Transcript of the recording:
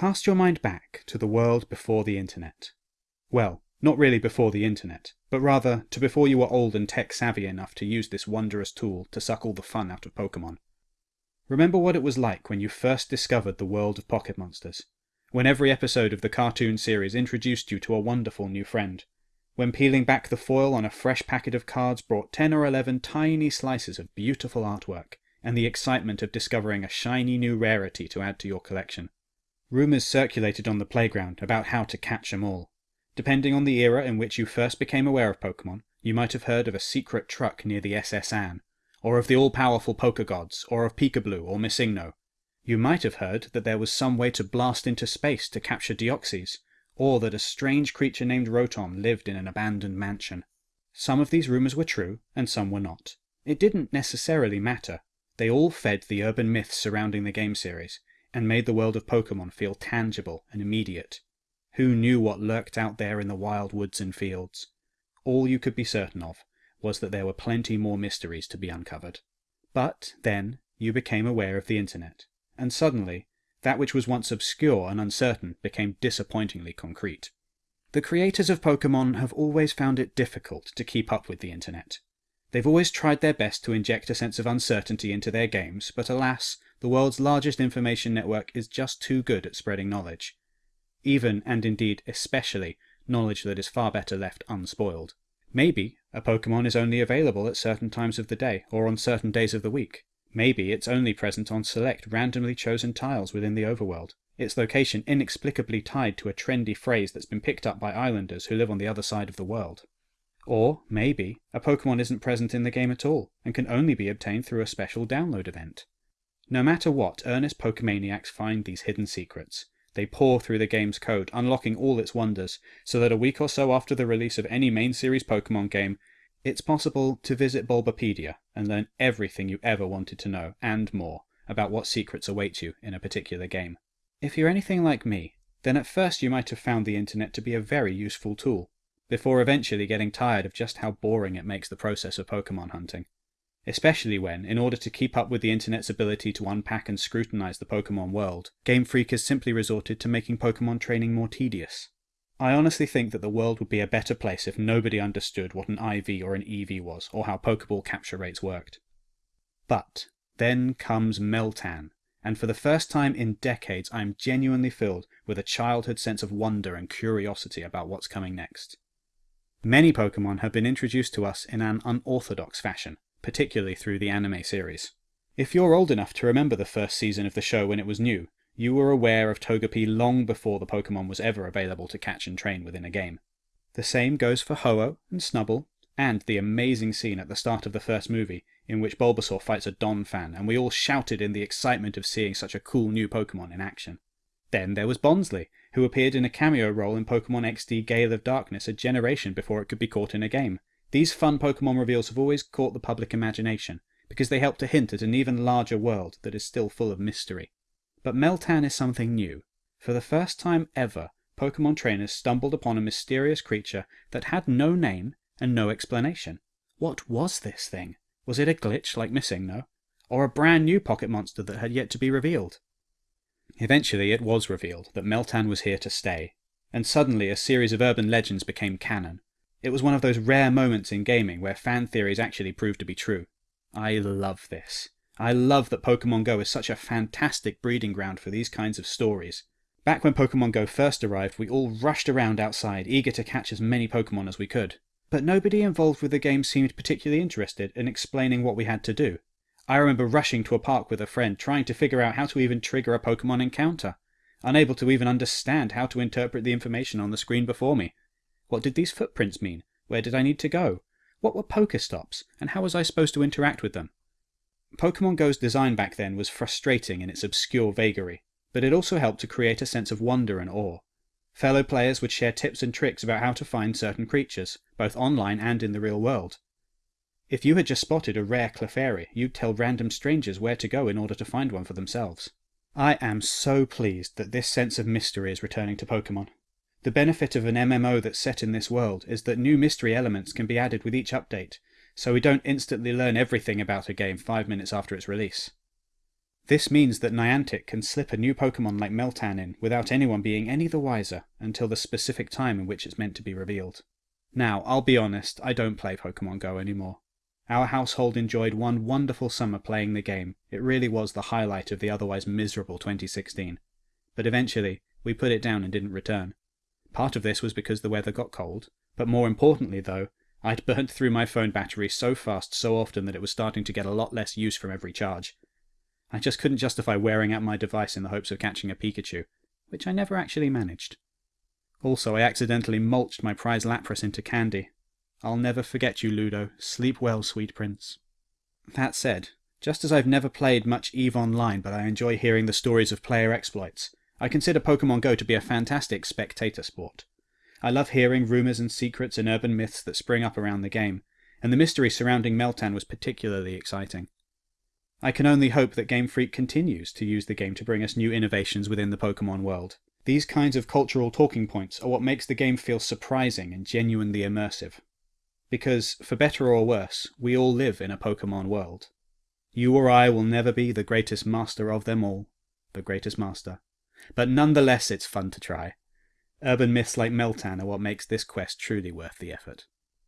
Cast your mind back to the world before the internet. Well, not really before the internet, but rather to before you were old and tech savvy enough to use this wondrous tool to suck all the fun out of Pokemon. Remember what it was like when you first discovered the world of Pocket Monsters, when every episode of the cartoon series introduced you to a wonderful new friend, when peeling back the foil on a fresh packet of cards brought 10 or 11 tiny slices of beautiful artwork, and the excitement of discovering a shiny new rarity to add to your collection. Rumours circulated on the playground about how to catch 'em all, Depending on the era in which you first became aware of Pokemon, you might have heard of a secret truck near the SS Anne, or of the all-powerful Pokegods, or of Pikablu or MissingNo. You might have heard that there was some way to blast into space to capture Deoxys, or that a strange creature named Rotom lived in an abandoned mansion. Some of these rumours were true, and some were not. It didn't necessarily matter. They all fed the urban myths surrounding the game series, and made the world of Pokemon feel tangible and immediate. Who knew what lurked out there in the wild woods and fields? All you could be certain of was that there were plenty more mysteries to be uncovered. But, then, you became aware of the internet, and suddenly, that which was once obscure and uncertain became disappointingly concrete. The creators of Pokemon have always found it difficult to keep up with the internet. They've always tried their best to inject a sense of uncertainty into their games, but alas, the world's largest information network is just too good at spreading knowledge, even and indeed especially knowledge that is far better left unspoiled. Maybe a Pokemon is only available at certain times of the day or on certain days of the week. Maybe it's only present on select randomly chosen tiles within the overworld, its location inexplicably tied to a trendy phrase that's been picked up by islanders who live on the other side of the world. Or maybe a Pokemon isn't present in the game at all and can only be obtained through a special download event. No matter what, earnest Pokemaniacs find these hidden secrets, they pour through the game's code, unlocking all its wonders, so that a week or so after the release of any main series Pokemon game, it's possible to visit Bulbapedia and learn everything you ever wanted to know, and more, about what secrets await you in a particular game. If you're anything like me, then at first you might have found the internet to be a very useful tool, before eventually getting tired of just how boring it makes the process of Pokemon hunting especially when, in order to keep up with the internet's ability to unpack and scrutinize the Pokemon world, Game Freak has simply resorted to making Pokemon training more tedious. I honestly think that the world would be a better place if nobody understood what an IV or an EV was, or how Pokeball capture rates worked. But then comes Meltan, and for the first time in decades I am genuinely filled with a childhood sense of wonder and curiosity about what's coming next. Many Pokemon have been introduced to us in an unorthodox fashion, particularly through the anime series. If you're old enough to remember the first season of the show when it was new, you were aware of Togepi long before the Pokemon was ever available to catch and train within a game. The same goes for Ho-Oh and Snubbull, and the amazing scene at the start of the first movie in which Bulbasaur fights a Donphan, and we all shouted in the excitement of seeing such a cool new Pokemon in action. Then there was Bonsly, who appeared in a cameo role in Pokemon XD Gale of Darkness a generation before it could be caught in a game. These fun Pokemon reveals have always caught the public imagination, because they help to hint at an even larger world that is still full of mystery. But Meltan is something new. For the first time ever, Pokemon trainers stumbled upon a mysterious creature that had no name and no explanation. What was this thing? Was it a glitch like MissingNo? Or a brand new pocket monster that had yet to be revealed? Eventually it was revealed that Meltan was here to stay, and suddenly a series of urban legends became canon. It was one of those rare moments in gaming where fan theories actually proved to be true. I love this. I love that Pokemon Go is such a fantastic breeding ground for these kinds of stories. Back when Pokemon Go first arrived, we all rushed around outside, eager to catch as many Pokemon as we could. But nobody involved with the game seemed particularly interested in explaining what we had to do. I remember rushing to a park with a friend, trying to figure out how to even trigger a Pokemon encounter, unable to even understand how to interpret the information on the screen before me. What did these footprints mean? Where did I need to go? What were Pokestops, and how was I supposed to interact with them? Pokemon Go's design back then was frustrating in its obscure vagary, but it also helped to create a sense of wonder and awe. Fellow players would share tips and tricks about how to find certain creatures, both online and in the real world. If you had just spotted a rare Clefairy, you'd tell random strangers where to go in order to find one for themselves. I am so pleased that this sense of mystery is returning to Pokemon. The benefit of an MMO that's set in this world is that new mystery elements can be added with each update, so we don't instantly learn everything about a game five minutes after its release. This means that Niantic can slip a new Pokemon like Meltan in without anyone being any the wiser until the specific time in which it's meant to be revealed. Now, I'll be honest, I don't play Pokemon Go anymore. Our household enjoyed one wonderful summer playing the game. It really was the highlight of the otherwise miserable 2016. But eventually, we put it down and didn't return. Part of this was because the weather got cold, but more importantly, though, I'd burnt through my phone battery so fast so often that it was starting to get a lot less use from every charge. I just couldn't justify wearing out my device in the hopes of catching a Pikachu, which I never actually managed. Also, I accidentally mulched my prize Lapras into candy, I'll never forget you, Ludo. Sleep well, sweet prince. That said, just as I've never played much EVE Online, but I enjoy hearing the stories of player exploits, I consider Pokemon Go to be a fantastic spectator sport. I love hearing rumours and secrets and urban myths that spring up around the game, and the mystery surrounding Meltan was particularly exciting. I can only hope that Game Freak continues to use the game to bring us new innovations within the Pokemon world. These kinds of cultural talking points are what makes the game feel surprising and genuinely immersive. Because, for better or worse, we all live in a Pokemon world. You or I will never be the greatest master of them all, the greatest master. But nonetheless, it's fun to try. Urban myths like Meltan are what makes this quest truly worth the effort.